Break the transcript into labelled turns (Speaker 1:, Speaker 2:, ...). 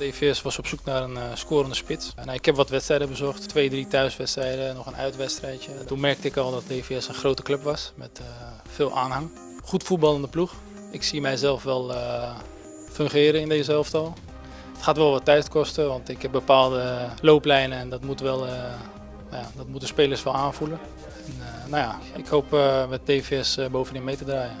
Speaker 1: DVS was op zoek naar een eh, scorende spits. En, eh, ik heb wat wedstrijden bezocht, twee, drie thuiswedstrijden, nog een uitwedstrijdje. Toen merkte ik al dat DVS een grote club was met eh, veel aanhang. Goed voetballende ploeg. Ik zie mijzelf wel fungeren in deze elftal. Het gaat wel wat tijd kosten, want ik heb bepaalde looplijnen en dat, moet wel, nou ja, dat moeten spelers wel aanvoelen. En, nou ja, ik hoop met DVS bovenin mee te draaien.